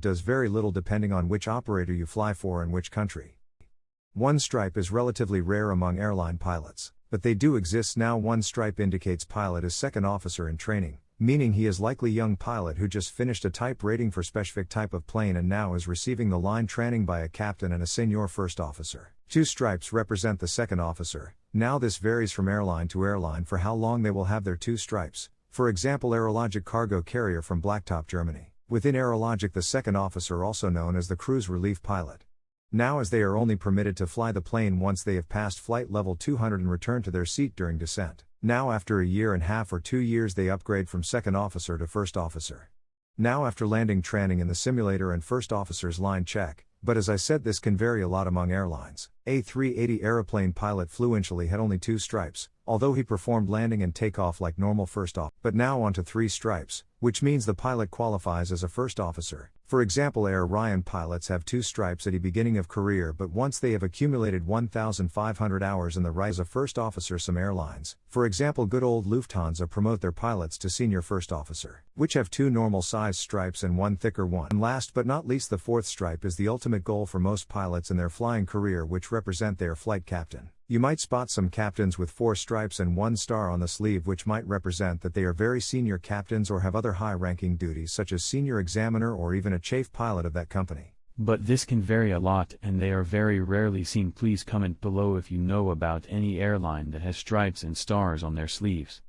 does very little depending on which operator you fly for and which country. One stripe is relatively rare among airline pilots, but they do exist now. One stripe indicates pilot is second officer in training, meaning he is likely young pilot who just finished a type rating for specific type of plane and now is receiving the line training by a captain and a senior first officer. Two stripes represent the second officer. Now this varies from airline to airline for how long they will have their two stripes. For example, Aerologic cargo carrier from Blacktop, Germany. Within Aerologic, the second officer also known as the cruise relief pilot. Now, as they are only permitted to fly the plane once they have passed flight level 200 and return to their seat during descent. Now, after a year and a half or two years, they upgrade from second officer to first officer. Now, after landing training in the simulator and first officer's line check, but as I said, this can vary a lot among airlines. A380 aeroplane pilot fluentially had only two stripes, although he performed landing and takeoff like normal first off, but now onto three stripes, which means the pilot qualifies as a first officer. For example, Air Ryan pilots have two stripes at the beginning of career, but once they have accumulated 1,500 hours in the rise of first officer, some airlines, for example, good old Lufthansa, promote their pilots to senior first officer, which have two normal size stripes and one thicker one. And last but not least, the fourth stripe is the ultimate goal for most pilots in their flying career, which represent their flight captain. You might spot some captains with four stripes and one star on the sleeve, which might represent that they are very senior captains or have other high ranking duties, such as senior examiner or even a chafe pilot of that company. But this can vary a lot and they are very rarely seen. Please comment below if you know about any airline that has stripes and stars on their sleeves.